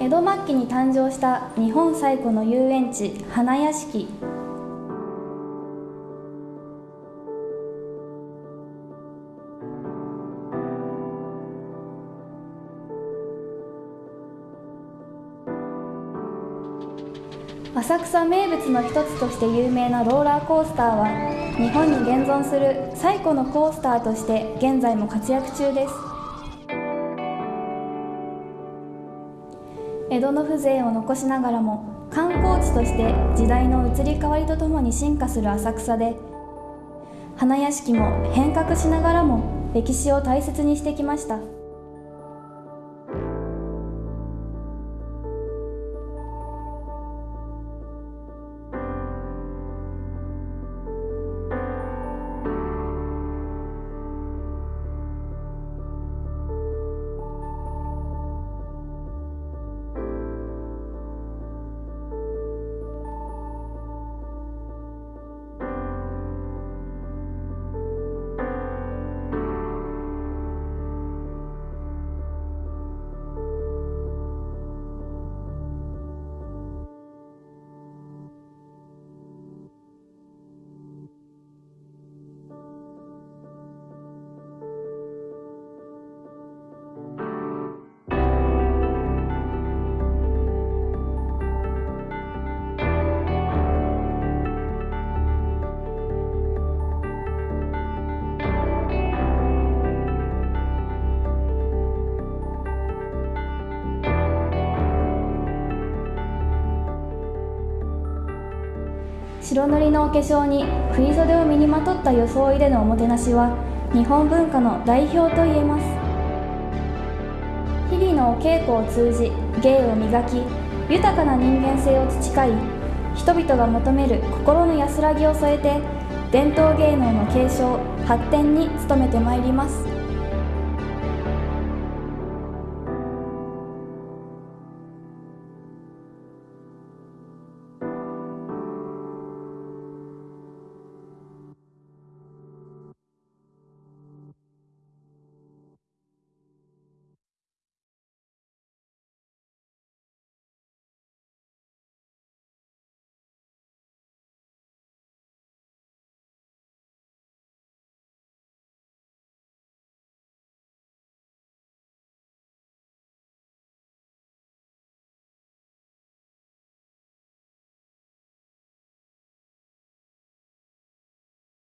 江戸末期に誕生した日本最古の遊園地花屋敷浅草名物の一つとして有名なローラーコースターは日本に現存する最古のコースターとして現在も活躍中です。江戸の風情を残しながらも観光地として時代の移り変わりとともに進化する浅草で花屋敷も変革しながらも歴史を大切にしてきました。白塗りのお化粧に振袖を身にまとった装いでのおもてなしは日本文化の代表といえます。日々のお稽古を通じ芸を磨き豊かな人間性を培い人々が求める心の安らぎを添えて伝統芸能の継承発展に努めてまいります。